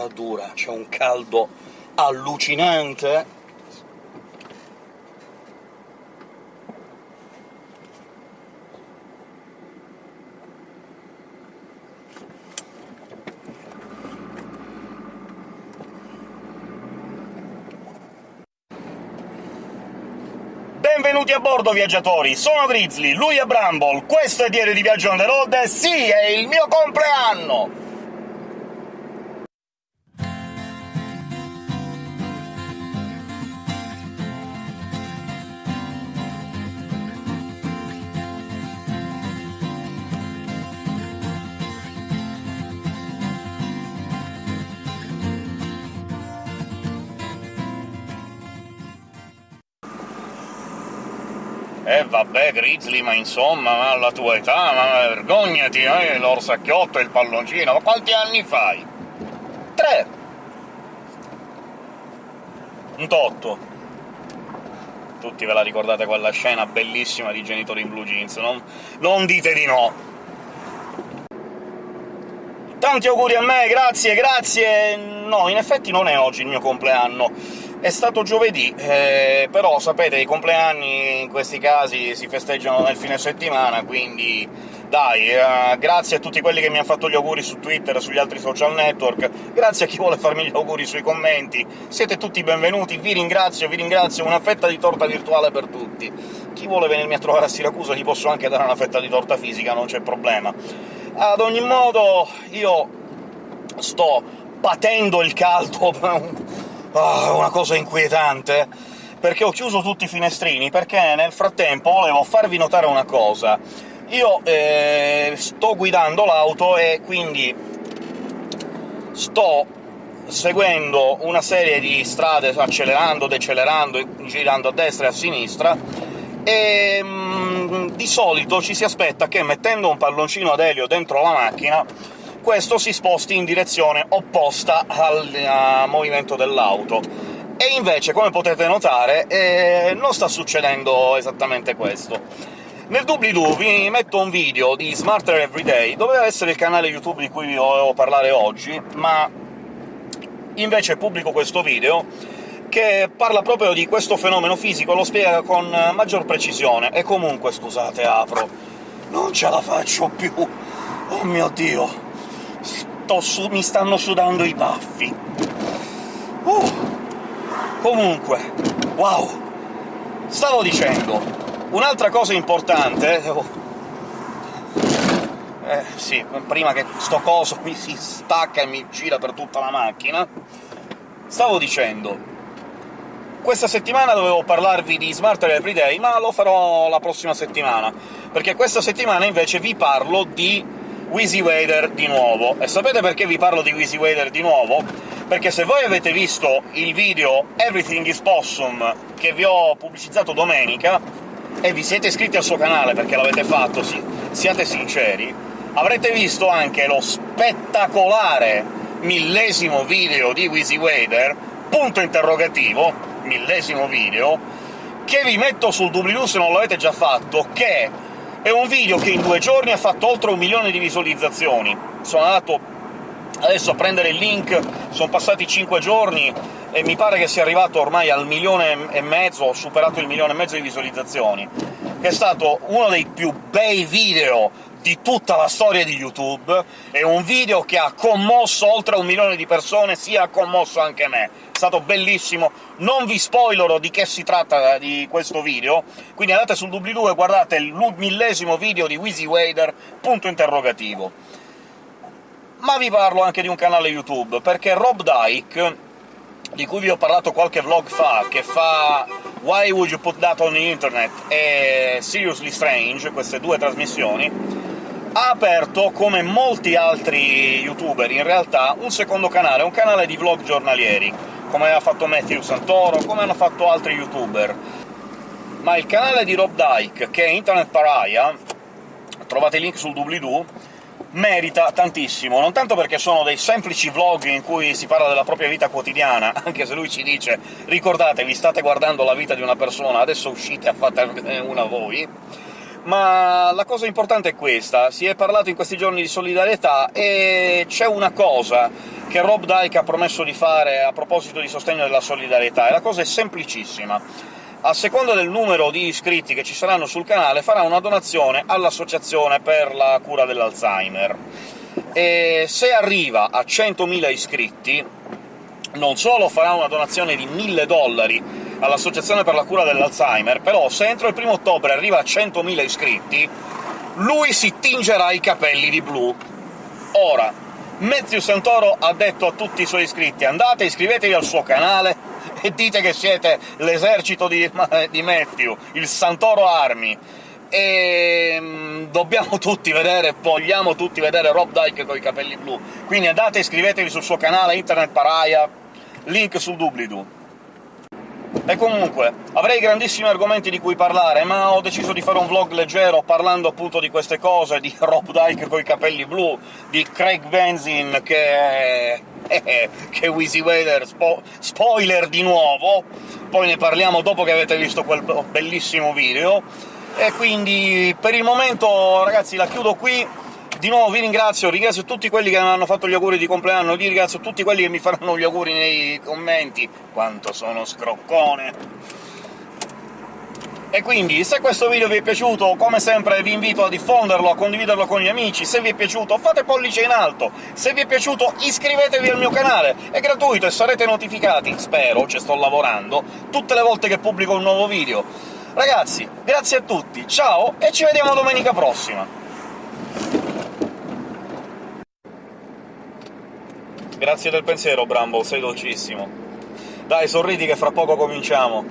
temperatura, c'è un caldo allucinante, Benvenuti a bordo, viaggiatori! Sono Grizzly, lui è Bramble, questo è Diario di Viaggio on the road e sì, è il mio compleanno! Eh vabbè, Grizzly, ma insomma, ma alla tua età, ma vergognati, eh, l'orsacchiotto e il palloncino, ma quanti anni fai? Tre! Un totto. Tutti ve la ricordate quella scena bellissima di Genitori in Blue Jeans, non, non dite di no! Tanti auguri a me, grazie, grazie! No, in effetti non è oggi il mio compleanno, è stato giovedì, eh, però sapete i compleanni in questi casi si festeggiano nel fine settimana, quindi dai, eh, grazie a tutti quelli che mi hanno fatto gli auguri su Twitter e sugli altri social network, grazie a chi vuole farmi gli auguri sui commenti, siete tutti benvenuti, vi ringrazio, vi ringrazio, una fetta di torta virtuale per tutti. Chi vuole venirmi a trovare a Siracusa gli posso anche dare una fetta di torta fisica, non c'è problema. Ad ogni modo, io sto patendo il caldo Oh, una cosa inquietante, perché ho chiuso tutti i finestrini, perché nel frattempo volevo farvi notare una cosa. Io eh, sto guidando l'auto e quindi sto seguendo una serie di strade, accelerando, decelerando, girando a destra e a sinistra, e mm, di solito ci si aspetta che mettendo un palloncino ad elio dentro la macchina questo si sposti in direzione opposta al movimento dell'auto. E invece, come potete notare, eh, non sta succedendo esattamente questo. Nel doobly-doo vi metto un video di Smarter Everyday, doveva essere il canale YouTube di cui vi volevo parlare oggi, ma invece pubblico questo video che parla proprio di questo fenomeno fisico, lo spiega con maggior precisione. E comunque, scusate, apro... non ce la faccio più! Oh mio Dio! Mi stanno sudando i baffi. Uh. Comunque, wow! Stavo dicendo, un'altra cosa importante... Oh. Eh, sì, prima che sto coso mi si stacca e mi gira per tutta la macchina... Stavo dicendo, questa settimana dovevo parlarvi di Smarter Everyday, ma lo farò la prossima settimana, perché questa settimana invece vi parlo di Wheezy Wader di nuovo. E sapete perché vi parlo di Wheezy Wader di nuovo? Perché se voi avete visto il video Everything is Possum che vi ho pubblicizzato domenica, e vi siete iscritti al suo canale perché l'avete fatto, sì, siate sinceri, avrete visto anche lo spettacolare millesimo video di Wheezy Wader, punto interrogativo, millesimo video, che vi metto sul doobly-doo se non l'avete già fatto, che è un video che in due giorni ha fatto oltre un milione di visualizzazioni. Sono andato adesso a prendere il link, sono passati cinque giorni e mi pare che sia arrivato ormai al milione e mezzo, ho superato il milione e mezzo di visualizzazioni, che è stato uno dei più bei video di tutta la storia di YouTube, è un video che ha commosso oltre un milione di persone, sì ha commosso anche me. È stato bellissimo, non vi spoilerò di che si tratta di questo video, quindi andate sul doobly-doo e guardate il millesimo video di Wheezy Wader, punto interrogativo. Ma vi parlo anche di un canale YouTube, perché Rob Dyke, di cui vi ho parlato qualche vlog fa, che fa Why Would You Put That on the Internet e Seriously Strange, queste due trasmissioni, ha aperto, come molti altri youtuber in realtà, un secondo canale, un canale di vlog giornalieri, come ha fatto Matthew Santoro, come hanno fatto altri youtuber. Ma il canale di Rob Dyke, che è Internet Pariah, trovate il link sul doobly-doo, merita tantissimo, non tanto perché sono dei semplici vlog in cui si parla della propria vita quotidiana, anche se lui ci dice «ricordatevi, state guardando la vita di una persona, adesso uscite a fare una voi», ma la cosa importante è questa. Si è parlato in questi giorni di solidarietà, e c'è una cosa che Rob Dyke ha promesso di fare a proposito di sostegno della solidarietà, e la cosa è semplicissima. A seconda del numero di iscritti che ci saranno sul canale, farà una donazione all'Associazione per la cura dell'Alzheimer. E se arriva a 100.000 iscritti, non solo farà una donazione di 1.000 dollari all'Associazione per la cura dell'Alzheimer, però se entro il primo ottobre arriva a 100.000 iscritti, lui si tingerà i capelli di blu. Ora, Matthew Santoro ha detto a tutti i suoi iscritti «Andate, iscrivetevi al suo canale e dite che siete l'esercito di, di Matthew, il Santoro Army», e mm, dobbiamo tutti vedere, vogliamo tutti vedere Rob Dyke con i capelli blu. Quindi andate, iscrivetevi sul suo canale Internet Paraia, link sul doobly-doo. E comunque, avrei grandissimi argomenti di cui parlare, ma ho deciso di fare un vlog leggero parlando appunto di queste cose, di Rob Dyke coi capelli blu, di Craig Benzin che... che Wheezy Wader, spo spoiler di nuovo, poi ne parliamo dopo che avete visto quel bellissimo video, e quindi per il momento, ragazzi, la chiudo qui. Di nuovo vi ringrazio, ringrazio tutti quelli che mi hanno fatto gli auguri di compleanno, vi ringrazio tutti quelli che mi faranno gli auguri nei commenti. Quanto sono scroccone! E quindi, se questo video vi è piaciuto, come sempre vi invito a diffonderlo, a condividerlo con gli amici, se vi è piaciuto fate pollice in alto, se vi è piaciuto iscrivetevi al mio canale, è gratuito e sarete notificati, spero, ci sto lavorando, tutte le volte che pubblico un nuovo video. Ragazzi, grazie a tutti, ciao e ci vediamo domenica prossima! Grazie del pensiero, Bramble, sei dolcissimo. Dai, sorridi che fra poco cominciamo.